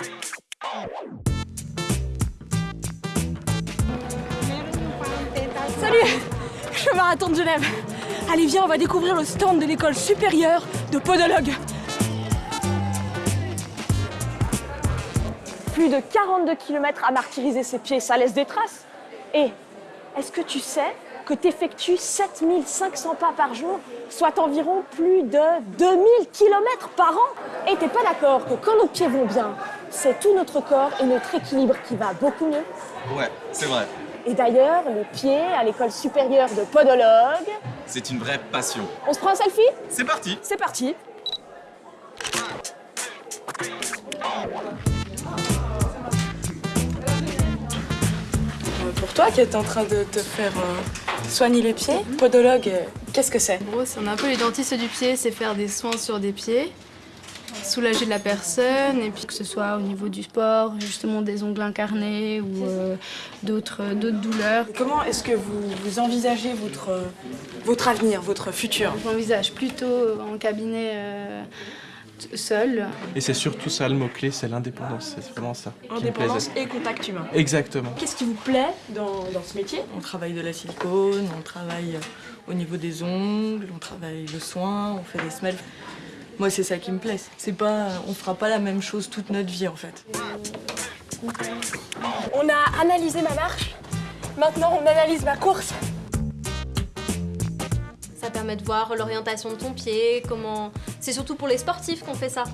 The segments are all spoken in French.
Salut Je marathon de Genève. Allez, viens, on va découvrir le stand de l'école supérieure de podologue. Plus de 42 km à martyriser ses pieds, ça laisse des traces. Et est-ce que tu sais que tu effectues 7500 pas par jour, soit environ plus de 2000 km par an? Et t'es pas d'accord que quand nos pieds vont bien, c'est tout notre corps et notre équilibre qui va beaucoup mieux Ouais, c'est vrai. Et d'ailleurs, les pieds à l'école supérieure de podologue. C'est une vraie passion. On se prend un selfie? C'est parti C'est parti Pour toi qui es en train de te faire euh, soigner les pieds, podologue, euh, qu'est-ce que c'est? En gros, c'est on est un peu les dentistes du pied, c'est faire des soins sur des pieds, soulager de la personne, et puis que ce soit au niveau du sport, justement des ongles incarnés ou euh, d'autres d'autres douleurs. Comment est-ce que vous, vous envisagez votre, euh, votre avenir, votre futur? J'envisage plutôt en cabinet euh, seul. Et c'est surtout ça le mot-clé, c'est l'indépendance. C'est vraiment ça Indépendance et contact humain. Exactement. Qu'est-ce qui vous plaît dans, dans ce métier? On travaille de la silicone, on travaille euh, au niveau des ongles, on travaille le soin, on fait des semelles. Moi, c'est ça qui me plaît. C'est pas, on fera pas la même chose toute notre vie en fait. On a analysé ma marche, maintenant on analyse ma course. Ça permet de voir l'orientation de ton pied, comment... C'est surtout pour les sportifs qu'on fait ça.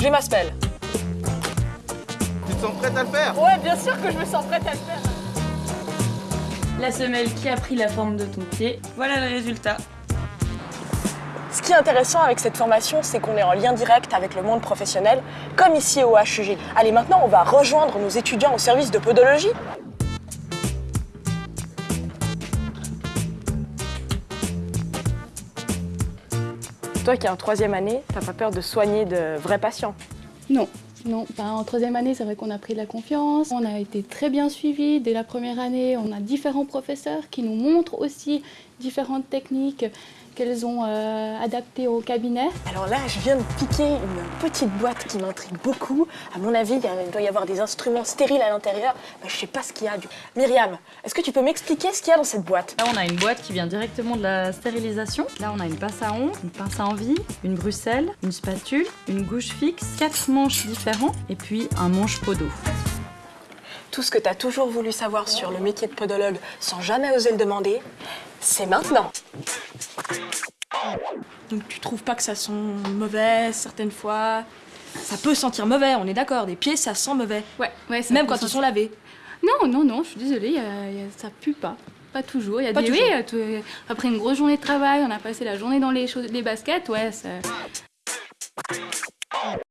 J'ai ma spell. Tu te sens prête à le faire Ouais, bien sûr que je me sens prête à le faire. La semelle qui a pris la forme de ton pied, voilà le résultat. Ce qui est intéressant avec cette formation, c'est qu'on est en lien direct avec le monde professionnel, comme ici au HUG. Allez, maintenant, on va rejoindre nos étudiants au service de podologie. Toi qui es en troisième année, t'as pas peur de soigner de vrais patients? Non, non. En troisième année, c'est vrai qu'on a pris de la confiance. On a été très bien suivis dès la première année. On a différents professeurs qui nous montrent aussi différentes techniques qu'elles ont euh, adaptées au cabinet. Alors là, je viens de piquer une petite boîte qui m'intrigue beaucoup. À mon avis, il y a- il doit y avoir des instruments stériles à l'intérieur. Mais je sais pas ce qu'il y a. du- Myriam, est-ce que tu peux m'expliquer ce qu'il y a dans cette boîte? Là, on a une boîte qui vient directement de la stérilisation. Là, on a une pince à ongles, une pince à envie, une bruxelle, une spatule, une gouge fixe, quatre manches différents et puis un manche podo. Tout ce que tu as toujours voulu savoir sur le métier de podologue sans jamais oser le demander, c'est maintenant. Donc tu trouves pas que ça sent mauvais certaines fois? Ça peut sentir mauvais, on est d'accord. Des pieds, ça sent mauvais. Ouais, ouais. ça Même quand ils sont lavés. Non, non, non, je suis désolée, il y a- il y a- ça pue pas. Pas toujours. Il y a Pas des, toujours. oui, euh, tout- après une grosse journée de travail, on a passé la journée dans les, choses- les baskets, ouais, ça-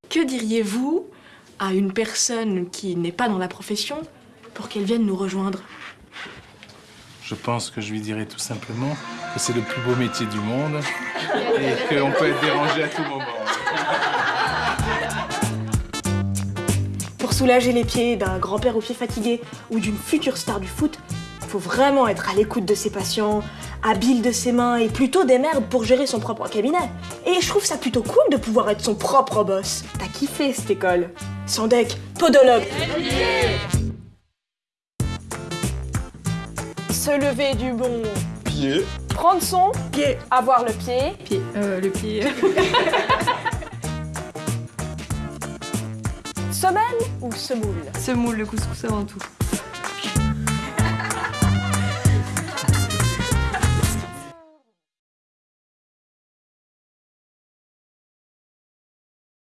Que diriez-vous à une personne qui n'est pas dans la profession pour qu'elle vienne nous rejoindre? Je pense que je lui dirais tout simplement que c'est le plus beau métier du monde et qu'on peut être dérangé à tout moment. Pour soulager les pieds d'un grand-père aux pieds fatigués ou d'une future star du foot, il faut vraiment être à l'écoute de ses patients, habile de ses mains et plutôt des merdes pour gérer son propre cabinet. Et je trouve ça plutôt cool de pouvoir être son propre boss. T'as kiffé cette école Sandek, podologue. Se lever du bon Pied. prendre son pied, avoir le pied, pied, euh, le pied. semelle ou semoule? Semoule le couscous avant tout.